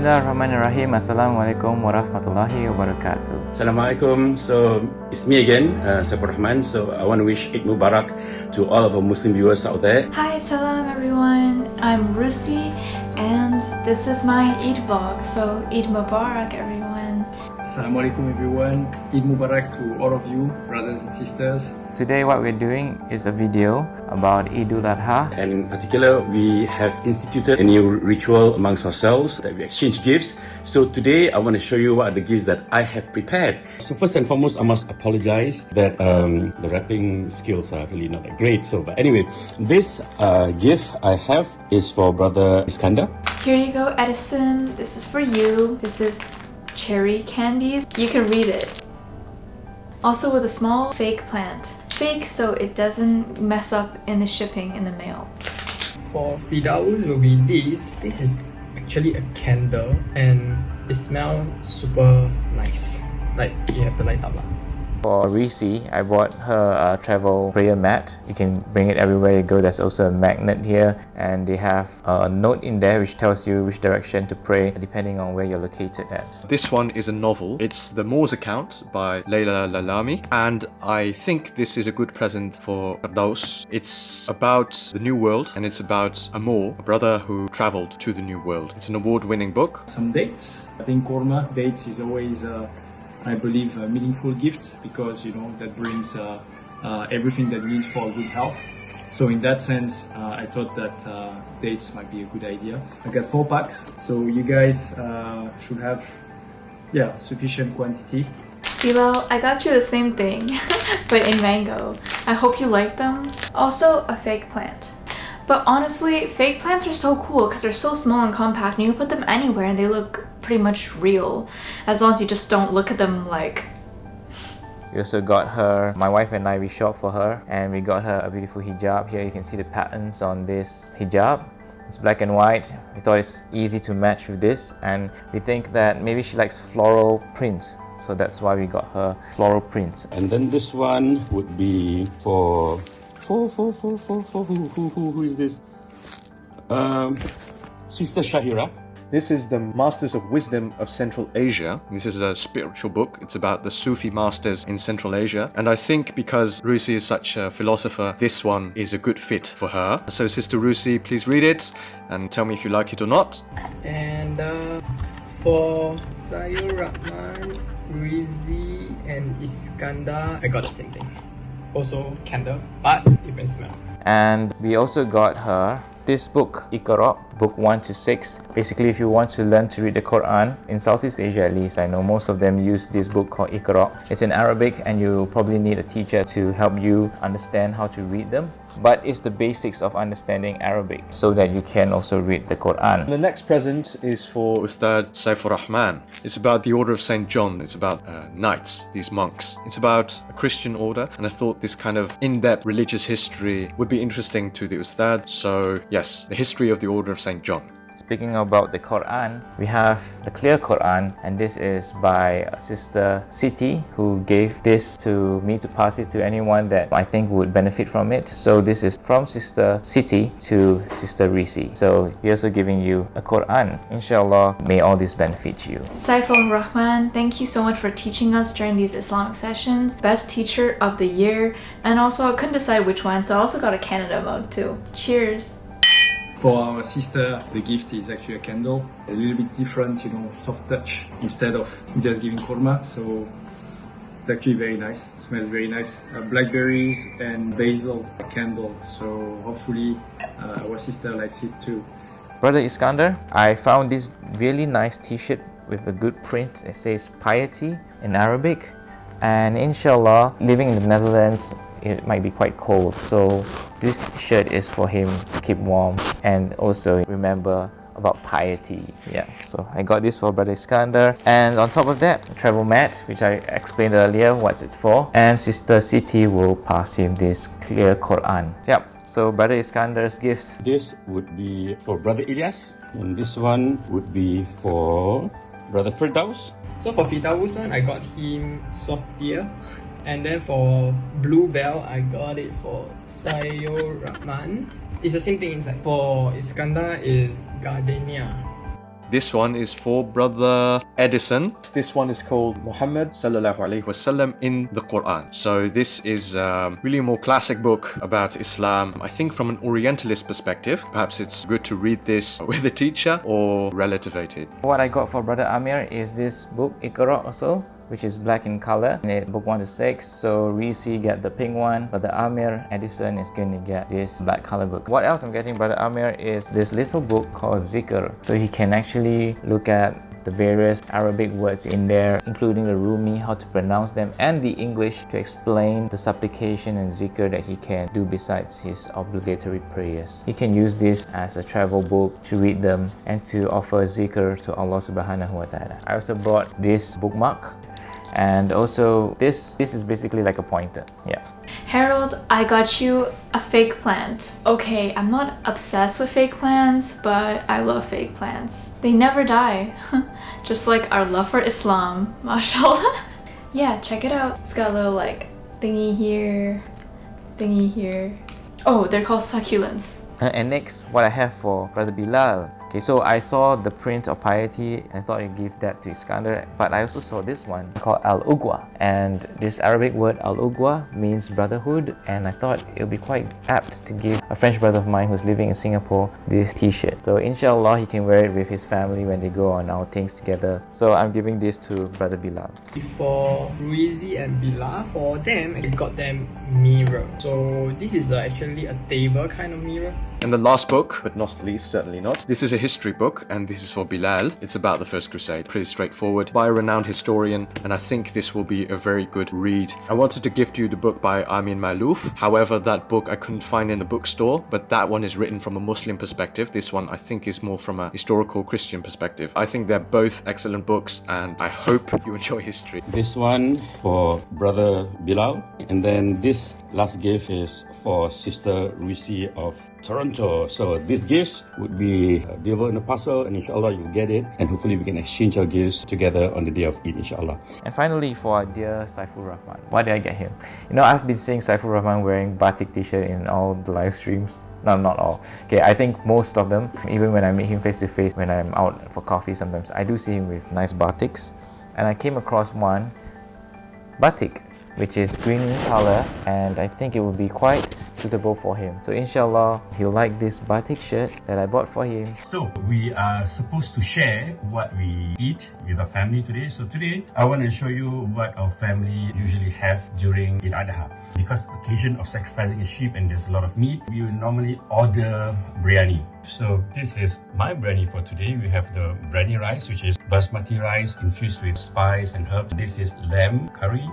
Bismillahirrahmanirrahim. Assalamualaikum warahmatullahi wabarakatuh. Assalamualaikum. So it's me again, uh, Saifur Rahman. So I want to wish Eid Mubarak to all of our Muslim viewers out there. Hi, salam everyone. I'm Rusi and this is my Eid vlog. So Eid Mubarak everyone. Assalamualaikum everyone. Eid Mubarak to all of you, brothers and sisters. Today what we're doing is a video about Eidul Adha. And in particular, we have instituted a new ritual amongst ourselves that we exchange gifts. So today, I want to show you what are the gifts that I have prepared. So first and foremost, I must apologize that um, the wrapping skills are really not that great. So, but anyway, this uh, gift I have is for brother Iskander. Here you go, Edison. This is for you. This is cherry candies. You can read it. Also with a small fake plant. Fake so it doesn't mess up in the shipping in the mail. For Fidaus will be this. This is actually a candle and it smells super nice. Like you have to light up lah. For Risi, I bought her a travel prayer mat. You can bring it everywhere you go. There's also a magnet here and they have a note in there which tells you which direction to pray depending on where you're located at. This one is a novel. It's The Moor's Account by Leila Lalami and I think this is a good present for Firdaus. It's about the New World and it's about a Moor, a brother who traveled to the New World. It's an award-winning book. Some dates. I think kurma dates is always, uh, I believe, a meaningful gift because you know that brings uh, uh, everything that needs for good health. So in that sense, uh, I thought that uh, dates might be a good idea. I got four packs, so you guys uh, should have, yeah, sufficient quantity. Bilal, I got you the same thing, but in mango. I hope you like them. Also, a fake plant. But honestly, fake plants are so cool because they're so small and compact and you can put them anywhere and they look pretty much real. As long as you just don't look at them like We also got her, my wife and I, we shop for her and we got her a beautiful hijab. Here you can see the patterns on this hijab. It's black and white. We thought it's easy to match with this and we think that maybe she likes floral prints. So that's why we got her floral prints. And then this one would be for for for for for for who who who, who is this? Um, Sister Shahira. This is the Masters of Wisdom of Central Asia. This is a spiritual book. It's about the Sufi masters in Central Asia. And I think because Rusi is such a philosopher, this one is a good fit for her. So Sister Rusi, please read it and tell me if you like it or not. And uh, for Sayur Rahman, Rizi, and Iskandar, I got the same thing. Also candle, but different smell. And we also got her this book, Iqra, book 1 to 6. Basically, if you want to learn to read the Quran, in Southeast Asia at least, I know most of them use this book called Iqra. It's in Arabic and you probably need a teacher to help you understand how to read them. But it's the basics of understanding Arabic so that you can also read the Quran. The next present is for Ustad Saifur Rahman. It's about the Order of St. John. It's about uh, knights, these monks. It's about a Christian order, and I thought this kind of in-depth religious history would be interesting to the Ustad. So yes, the history of the Order of St. John. Speaking about the Quran, we have the Clear Quran and this is by Sister Siti who gave this to me to pass it to anyone that I think would benefit from it. So this is from Sister Siti to Sister Risi. So we're also giving you a Quran. Inshallah, may all this benefit you. Saiful Rahman, thank you so much for teaching us during these Islamic sessions. Best teacher of the year. And also I couldn't decide which one, so I also got a Canada mug too. Cheers! For our sister, the gift is actually a candle. A little bit different, you know, soft touch instead of just giving kurma. So it's actually very nice. It smells very nice. Uh, blackberries and basil candle. So hopefully uh, our sister likes it too. Brother Iskander, I found this really nice t-shirt with a good print. It says piety in Arabic. And inshallah, living in the Netherlands, it might be quite cold. So this shirt is for him to keep warm and also remember about piety. Yeah, so I got this for Brother Iskandar. And on top of that, travel mat, which I explained earlier what it's for. And Sister Siti will pass him this clear Quran. Yep, so Brother Iskandar's gift. This would be for brother Ilyas, and this one would be for brother Firdaus. So for Fidaus one, I got him soft ear. And then for Bluebell, I got it for Sayur Rahman. It's the same thing inside. For Iskandar is Gardenia. This one is for brother Edison. This one is called Muhammad sallallahu alaihi wasallam in the Quran. So this is um, really a more classic book about Islam. I think from an Orientalist perspective, perhaps it's good to read this with a teacher or relativated. What I got for brother Amir is this book Iqra also which is black in color. And it's book 1 to 6 so Reese get the pink one. But the Amir Edison is going to get this black color book. What else I'm getting brother Amir is this little book called Zikr. So he can actually look at the various Arabic words in there, including the Rumi, how to pronounce them, and the English to explain the supplication and zikr that he can do besides his obligatory prayers. He can use this as a travel book to read them and to offer zikr to Allah subhanahu wa ta'ala. I also brought this bookmark and also this this is basically like a pointer yeah Harold, I got you a fake plant. Okay, I'm not obsessed with fake plants, but I love fake plants. They never die. Just like our love for Islam, mashallah. yeah, check it out. It's got a little like thingy here, thingy here. Oh, they're called succulents. And next, what I have for Brother Bilal Okay, so I saw the print of piety and thought I'd give that to Iskander, but I also saw this one called Al Ugwa. And this Arabic word Al Ugwa means brotherhood, and I thought it would be quite apt to give a French brother of mine who's living in Singapore this t shirt. So, inshallah, he can wear it with his family when they go on outings together. So, I'm giving this to Brother Bilal. For Ruizi and Bilal, for them, I got them mirror. So, this is actually a table kind of mirror. And the last book, but not least, certainly not. This is a history book, and this is for Bilal. It's about the First Crusade. Pretty straightforward, by a renowned historian, and I think this will be a very good read. I wanted to gift you the book by Amin Maalouf, However, that book I couldn't find in the bookstore, but that one is written from a Muslim perspective. This one I think is more from a historical Christian perspective. I think they're both excellent books, and I hope you enjoy history. This one for brother Bilal, and then this last gift is for Sister Risi of Toronto. So these gifts would be uh, delivered in a parcel and inshallah you'll get it and hopefully we can exchange our gifts together on the day of Eid inshallah. And finally for our dear Saiful Rahman. Why did I get him? You know I've been seeing Saiful Rahman wearing batik t-shirt in all the live streams. No, not all. Okay, I think most of them, even when I meet him face to face, when I'm out for coffee sometimes, I do see him with nice batiks. And I came across one batik which is green in color and I think it will be quite suitable for him. So inshallah, he'll like this batik shirt that I bought for him. So we are supposed to share what we eat with our family today. So today, I want to show you what our family usually have during Eid Adha. Because occasion of sacrificing a sheep and there's a lot of meat, we will normally order biryani. So this is my biryani for today. We have the biryani rice, which is basmati rice infused with spice and herbs. This is lamb curry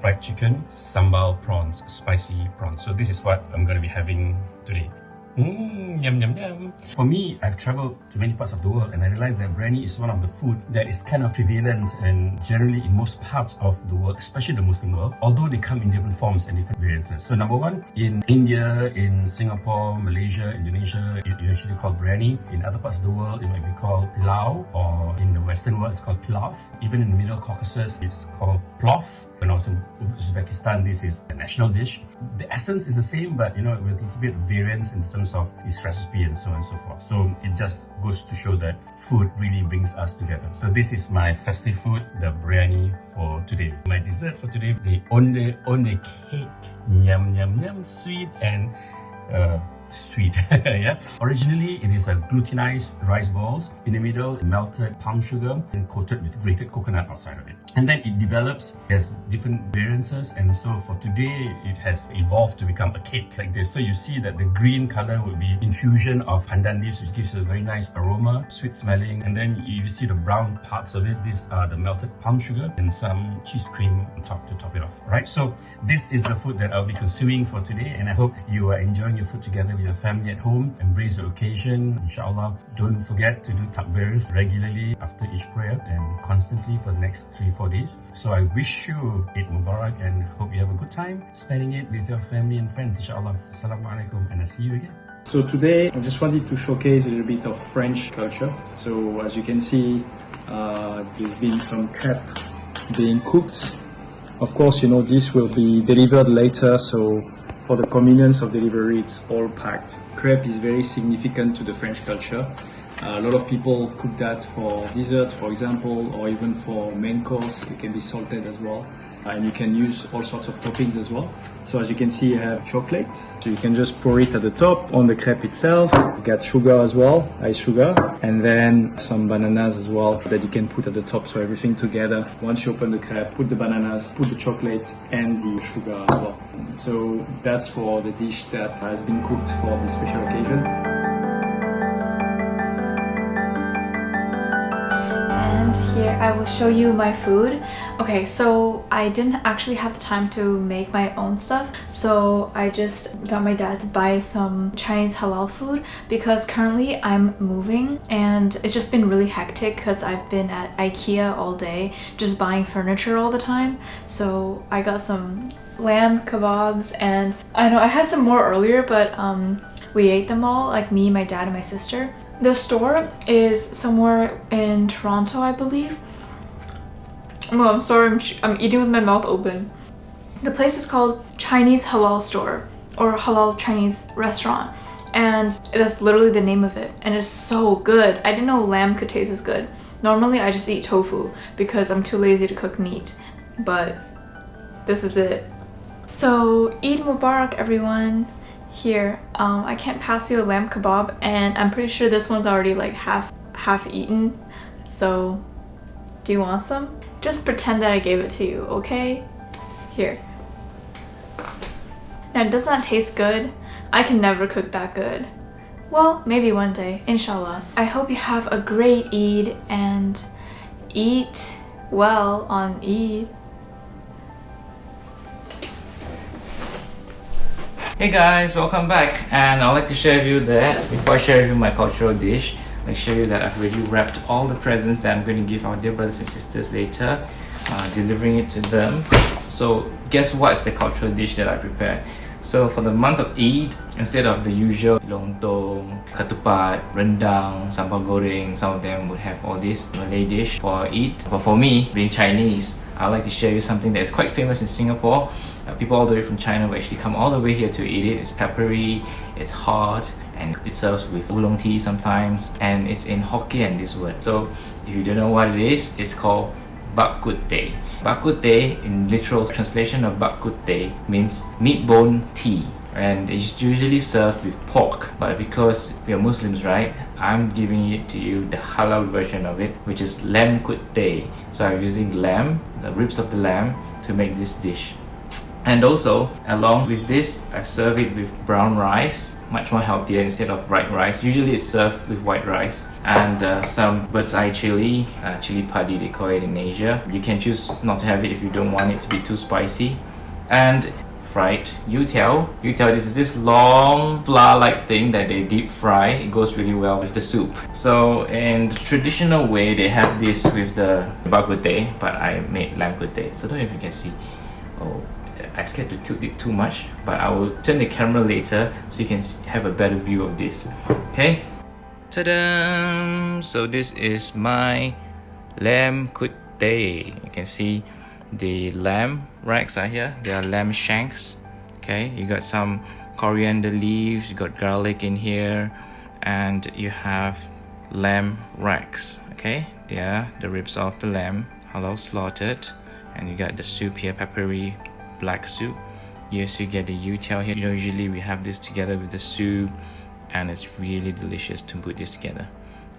fried chicken, sambal prawns, spicy prawns. So this is what I'm going to be having today. Mmm, yum, yum, yum. For me, I've traveled to many parts of the world and I realized that biryani is one of the food that is kind of prevalent and generally in most parts of the world, especially the Muslim world, although they come in different forms and different variances. So number one, in India, in Singapore, Malaysia, Indonesia, it usually called biryani. In other parts of the world, it might be called pilau or in the Western world, it's called pilaf. Even in the Middle Caucasus, it's called plof. When I was in Uzbekistan, this is the national dish. The essence is the same, but you know, with a little bit of variance in terms of its recipe and so on and so forth. So it just goes to show that food really brings us together. So this is my festive food, the biryani for today. My dessert for today, the onde onde cake. Yum yum yum, sweet and uh, sweet yeah? Originally it is a glutinized rice balls in the middle melted palm sugar and coated with grated coconut outside of it. And then it develops as different variances and so for today it has evolved to become a cake like this. So you see that the green color will be infusion of pandan leaves which gives a very nice aroma sweet smelling. And then you see the brown parts of it. These are the melted palm sugar and some cheese cream on top to top it off right? So this is the food that i'll be consuming for today and i hope you are enjoying your food together your family at home embrace the occasion inshallah don't forget to do takbirs regularly after each prayer and constantly for the next three four days so i wish you Eid Mubarak and hope you have a good time spending it with your family and friends inshallah assalamu alaikum and i'll see you again So today I just wanted to showcase a little bit of French culture. So as you can see, uh, there's been some crepe being cooked. Of course, you know, this will be delivered later, so for the convenience of delivery, it's all packed. Crepe is very significant to the French culture. A lot of people cook that for dessert, for example, or even for main course. It can be salted as well. And you can use all sorts of toppings as well. So as you can see, you have chocolate. So you can just pour it at the top on the crepe itself. You got sugar as well, ice sugar, and then some bananas as well that you can put at the top. So everything together. Once you open the crepe, put the bananas, put the chocolate and the sugar as well. So that's for the dish that has been cooked for this special occasion. Here I will show you my food. Okay, so I didn't actually have the time to make my own stuff, so I just got my dad to buy some Chinese halal food because currently I'm moving and it's just been really hectic because I've been at Ikea all day just buying furniture all the time. So I got some lamb kebabs and I know I had some more earlier but um, we ate them all, like me, my dad, and my sister. The store is somewhere in Toronto, I believe. Oh, I'm sorry, I'm, I'm eating with my mouth open. The place is called Chinese Halal Store or Halal Chinese Restaurant and that's literally the name of it and it's so good. I didn't know lamb could taste as good. Normally I just eat tofu because I'm too lazy to cook meat but this is it. So Eid Mubarak everyone here um, I can't pass you a lamb kebab and I'm pretty sure this one's already like half half eaten so do you want some? Just pretend that I gave it to you okay? Here now does that taste good? I can never cook that good well maybe one day inshallah I hope you have a great Eid and eat well on Eid Hey guys, welcome back. And I'd like to share with you that before I share with you my cultural dish I'll show you that I've already wrapped all the presents that I'm going to give our dear brothers and sisters later uh, delivering it to them. So guess what's the cultural dish that I prepared so for the month of Eid, instead of the usual lontong, ketupat, rendang, sambal goreng, some of them would have all this Malay dish for Eid. But for me, being Chinese, I'd like to share you something that is quite famous in Singapore. Uh, people all the way from China will actually come all the way here to eat it. It's peppery, it's hot, and it serves with oolong tea sometimes. And it's in Hokkien, this word. So if you don't know what it is, it's called bak kut teh. Bak kut teh, in literal translation of bak kut teh, means meat bone tea. And it's usually served with pork. But because we are Muslims, right? I'm giving it to you the halal version of it, which is lamb kut teh. So I'm using lamb, the ribs of the lamb, to make this dish. And also, along with this, I've served it with brown rice, much more healthier instead of white rice. Usually it's served with white rice. And uh, some bird's eye chili, uh, chili padi they call it in Asia. You can choose not to have it if you don't want it to be too spicy. And fried youtiao. Youtiao, this is this long flour-like thing that they deep fry. It goes really well with the soup. So in the traditional way, they have this with the bak but I made lamb kut teh. So don't know if you can see. Oh, I scared to tilt it too much, but I will turn the camera later so you can have a better view of this. Okay? Ta-da! So this is my lamb kut teh. You can see the lamb racks are here. They are lamb shanks. Okay, you got some coriander leaves, you got garlic in here, and you have lamb racks. Okay, they are the ribs of the lamb, halal slaughtered, and you got the soup here, peppery black soup. Yes, you get the youtiao here. You know, usually we have this together with the soup, and it's really delicious to put this together.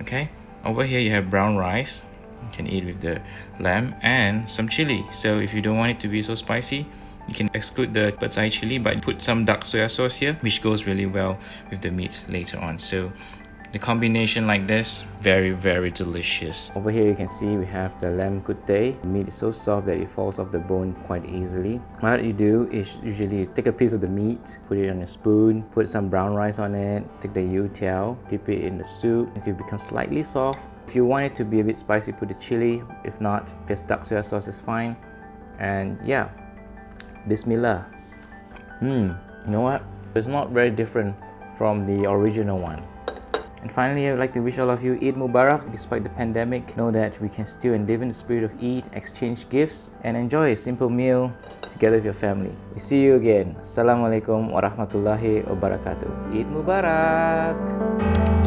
Okay, over here you have brown rice you can eat with the lamb and some chili so if you don't want it to be so spicy you can exclude the bird's eye chili but put some dark soy sauce here which goes really well with the meat later on so the combination like this very very delicious. Over here you can see we have the lamb kut teh the meat is so soft that it falls off the bone quite easily. What you do is usually take a piece of the meat put it on a spoon put some brown rice on it take the youtiao dip it in the soup. Until it becomes slightly soft. If you want it to be a bit spicy put the chili. If not just dark soy sauce is fine. And yeah bismillah. Hmm you know what? It's not very different from the original one and finally, I would like to wish all of you Eid Mubarak. Despite the pandemic, know that we can still live in the spirit of Eid, exchange gifts, and enjoy a simple meal together with your family. We see you again. Assalamualaikum warahmatullahi wabarakatuh. Eid Mubarak!